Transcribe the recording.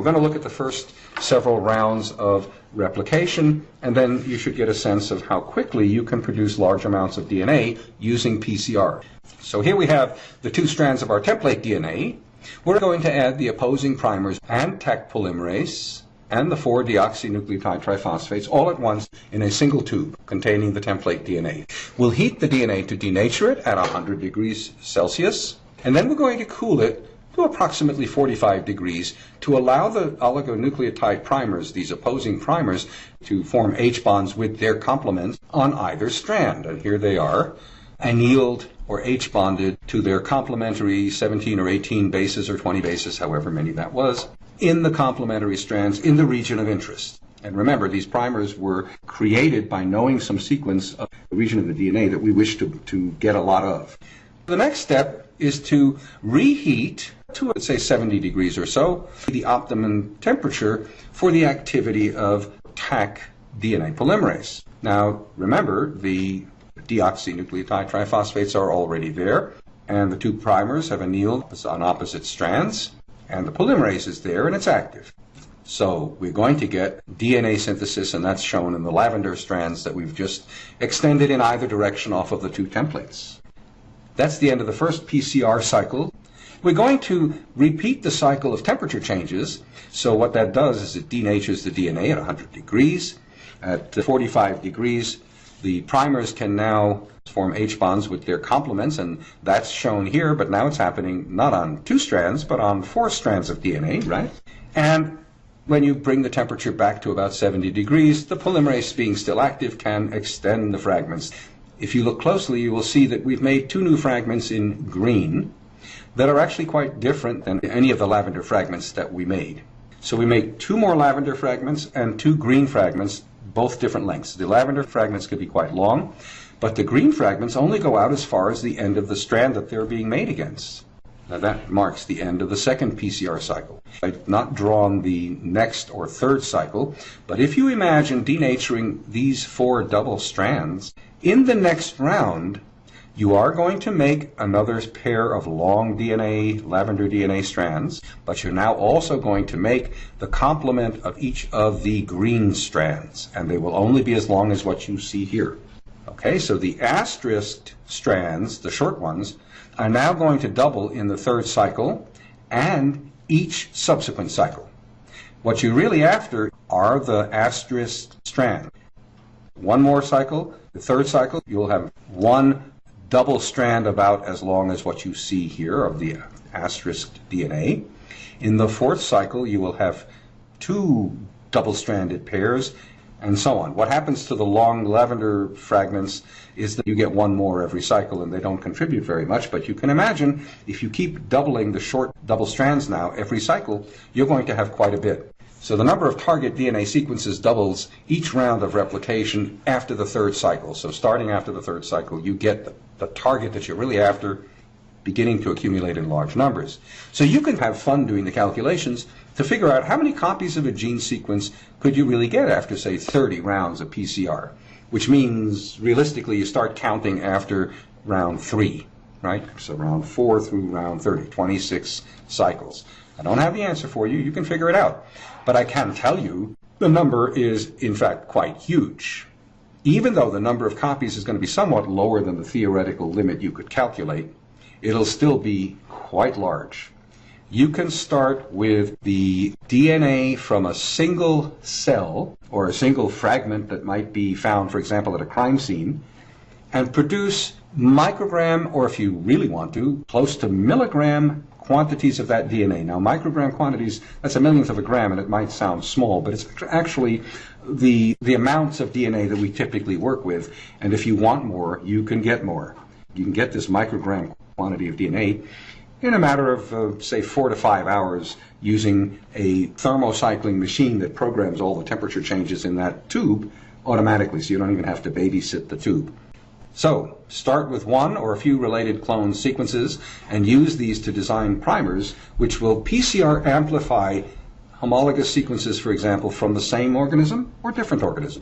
We're going to look at the first several rounds of replication, and then you should get a sense of how quickly you can produce large amounts of DNA using PCR. So here we have the two strands of our template DNA. We're going to add the opposing primers and Taq polymerase and the four deoxynucleotide triphosphates all at once in a single tube containing the template DNA. We'll heat the DNA to denature it at 100 degrees Celsius, and then we're going to cool it to approximately 45 degrees to allow the oligonucleotide primers, these opposing primers, to form H bonds with their complements on either strand. And here they are, annealed or H bonded to their complementary 17 or 18 bases or 20 bases, however many that was, in the complementary strands in the region of interest. And remember, these primers were created by knowing some sequence of the region of the DNA that we wish to, to get a lot of. The next step is to reheat to, say, 70 degrees or so, the optimum temperature for the activity of Taq DNA polymerase. Now, remember, the deoxynucleotide triphosphates are already there, and the two primers have annealed on opposite strands, and the polymerase is there and it's active. So we're going to get DNA synthesis, and that's shown in the lavender strands that we've just extended in either direction off of the two templates. That's the end of the first PCR cycle. We're going to repeat the cycle of temperature changes. So what that does is it denatures the DNA at 100 degrees. At 45 degrees, the primers can now form H bonds with their complements, and that's shown here, but now it's happening not on two strands, but on four strands of DNA, right? And when you bring the temperature back to about 70 degrees, the polymerase being still active can extend the fragments. If you look closely, you will see that we've made two new fragments in green that are actually quite different than any of the lavender fragments that we made. So we make two more lavender fragments and two green fragments, both different lengths. The lavender fragments could be quite long, but the green fragments only go out as far as the end of the strand that they're being made against. Now that marks the end of the second PCR cycle. I've not drawn the next or third cycle, but if you imagine denaturing these four double strands, in the next round, you are going to make another pair of long DNA, lavender DNA strands, but you're now also going to make the complement of each of the green strands, and they will only be as long as what you see here. Okay, so the asterisk strands, the short ones, are now going to double in the third cycle and each subsequent cycle. What you're really after are the asterisk strands. One more cycle, the third cycle, you'll have one double strand about as long as what you see here of the asterisk DNA. In the fourth cycle, you will have two double-stranded pairs, and so on. What happens to the long lavender fragments is that you get one more every cycle and they don't contribute very much, but you can imagine if you keep doubling the short double strands now every cycle, you're going to have quite a bit. So the number of target DNA sequences doubles each round of replication after the third cycle. So starting after the third cycle, you get the, the, target that you're really after beginning to accumulate in large numbers. So you can have fun doing the calculations to figure out how many copies of a gene sequence could you really get after, say, 30 rounds of PCR, which means realistically you start counting after round three, right? So round four through round 30, 26 cycles. I don't have the answer for you. You can figure it out. But I can tell you the number is, in fact, quite huge. Even though the number of copies is going to be somewhat lower than the theoretical limit you could calculate, it'll still be quite large. You can start with the DNA from a single cell or a single fragment that might be found, for example, at a crime scene, and produce microgram, or if you really want to, close to milligram quantities of that DNA. Now, microgram quantities, that's a millionth of a gram, and it might sound small, but it's actually the, the amounts of DNA that we typically work with. And if you want more, you can get more. You can get this microgram quantity of DNA in a matter of, uh, say, four to five hours using a thermocycling machine that programs all the temperature changes in that tube automatically, so you don't even have to babysit the tube. So, start with one or a few related clone sequences and use these to design primers which will PCR amplify homologous sequences, for example, from the same organism or different organisms.